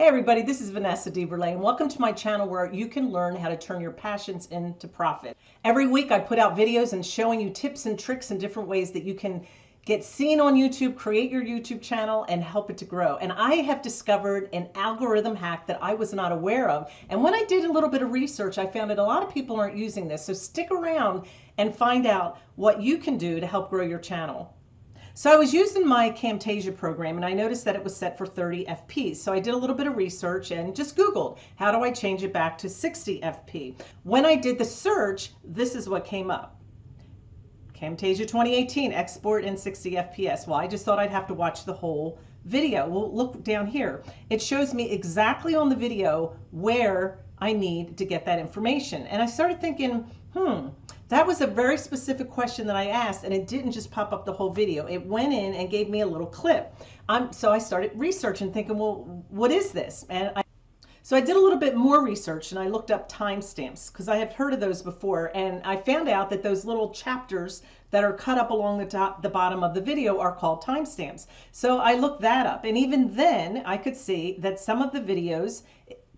Hey everybody, this is Vanessa DeVerlay and welcome to my channel where you can learn how to turn your passions into profit. Every week I put out videos and showing you tips and tricks and different ways that you can get seen on YouTube, create your YouTube channel and help it to grow. And I have discovered an algorithm hack that I was not aware of. And when I did a little bit of research, I found that a lot of people aren't using this. So stick around and find out what you can do to help grow your channel. So I was using my Camtasia program and I noticed that it was set for 30 FPS. So I did a little bit of research and just Googled, how do I change it back to 60 FPS? When I did the search, this is what came up. Camtasia 2018, export in 60 FPS. Well, I just thought I'd have to watch the whole video. Well, look down here. It shows me exactly on the video where I need to get that information. And I started thinking, hmm, that was a very specific question that I asked, and it didn't just pop up the whole video. It went in and gave me a little clip. So I started researching, thinking, well, what is this? And I, so I did a little bit more research, and I looked up timestamps because I have heard of those before, and I found out that those little chapters that are cut up along the top, the bottom of the video are called timestamps. So I looked that up, and even then I could see that some of the videos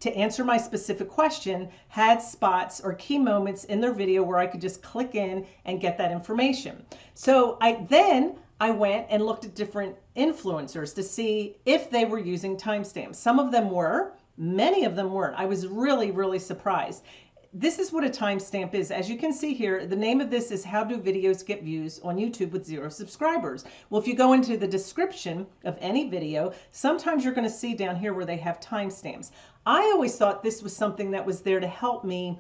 to answer my specific question had spots or key moments in their video where I could just click in and get that information. So I then I went and looked at different influencers to see if they were using timestamps. Some of them were, many of them weren't. I was really, really surprised this is what a timestamp is. As you can see here, the name of this is how do videos get views on YouTube with zero subscribers. Well, if you go into the description of any video, sometimes you're going to see down here where they have timestamps. I always thought this was something that was there to help me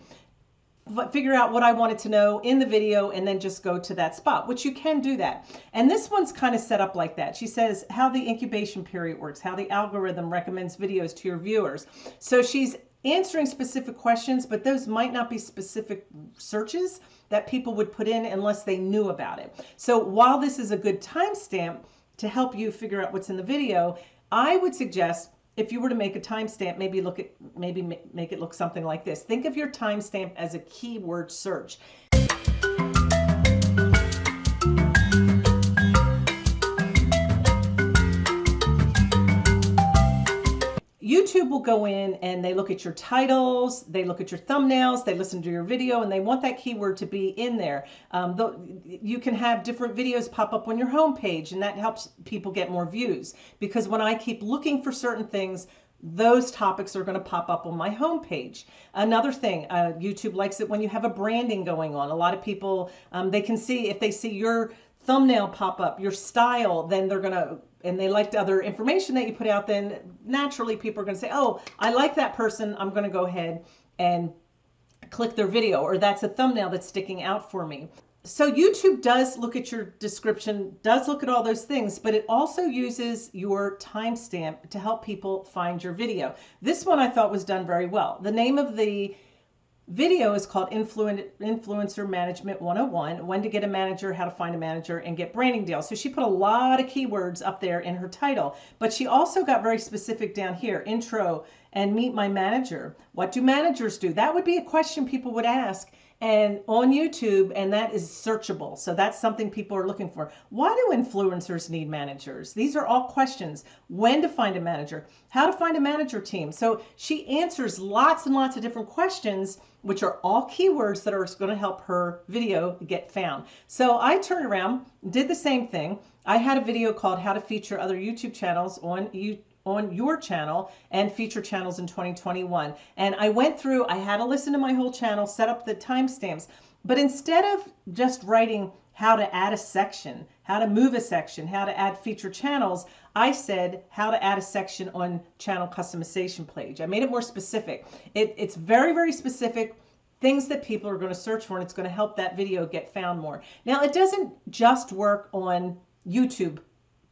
figure out what I wanted to know in the video and then just go to that spot, which you can do that. And this one's kind of set up like that. She says how the incubation period works, how the algorithm recommends videos to your viewers. So she's answering specific questions, but those might not be specific searches that people would put in unless they knew about it. So while this is a good timestamp to help you figure out what's in the video, I would suggest if you were to make a timestamp, maybe look at maybe make it look something like this. Think of your timestamp as a keyword search. YouTube will go in and they look at your titles, they look at your thumbnails, they listen to your video, and they want that keyword to be in there. Um, you can have different videos pop up on your homepage, and that helps people get more views. Because when I keep looking for certain things, those topics are going to pop up on my homepage. Another thing, uh, YouTube likes it when you have a branding going on. A lot of people, um, they can see if they see your thumbnail pop up, your style, then they're going to and they liked other information that you put out, then naturally people are going to say, oh, I like that person. I'm going to go ahead and click their video, or that's a thumbnail that's sticking out for me. So YouTube does look at your description, does look at all those things, but it also uses your timestamp to help people find your video. This one I thought was done very well. The name of the video is called Influencer Management 101, when to get a manager, how to find a manager, and get branding deals. So she put a lot of keywords up there in her title, but she also got very specific down here, intro and meet my manager. What do managers do? That would be a question people would ask and on YouTube, and that is searchable. So that's something people are looking for. Why do influencers need managers? These are all questions. When to find a manager, how to find a manager team. So she answers lots and lots of different questions, which are all keywords that are going to help her video get found. So I turned around, did the same thing. I had a video called how to feature other YouTube channels on you on your channel and feature channels in 2021. And I went through, I had to listen to my whole channel, set up the timestamps, but instead of just writing how to add a section, how to move a section, how to add feature channels, I said how to add a section on channel customization page. I made it more specific. It, it's very, very specific things that people are going to search for and it's going to help that video get found more. Now it doesn't just work on YouTube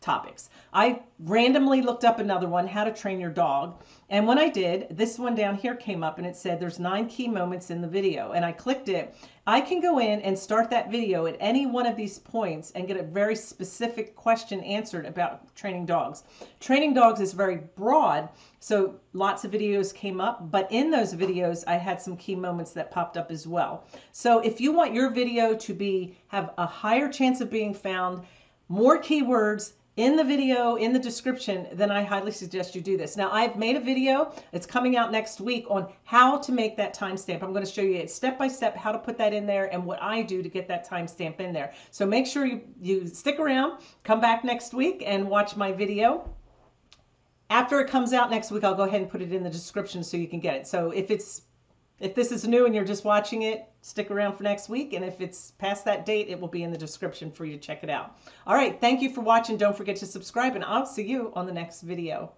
topics. I randomly looked up another one, how to train your dog. And when I did, this one down here came up and it said there's nine key moments in the video. And I clicked it. I can go in and start that video at any one of these points and get a very specific question answered about training dogs. Training dogs is very broad, so lots of videos came up, but in those videos I had some key moments that popped up as well. So if you want your video to be have a higher chance of being found, more keywords, in the video in the description then i highly suggest you do this. Now i've made a video. It's coming out next week on how to make that timestamp. I'm going to show you step by step how to put that in there and what i do to get that timestamp in there. So make sure you you stick around come back next week and watch my video. After it comes out next week i'll go ahead and put it in the description so you can get it. So if it's if this is new and you're just watching it, stick around for next week. And if it's past that date, it will be in the description for you to check it out. All right. Thank you for watching. Don't forget to subscribe and I'll see you on the next video.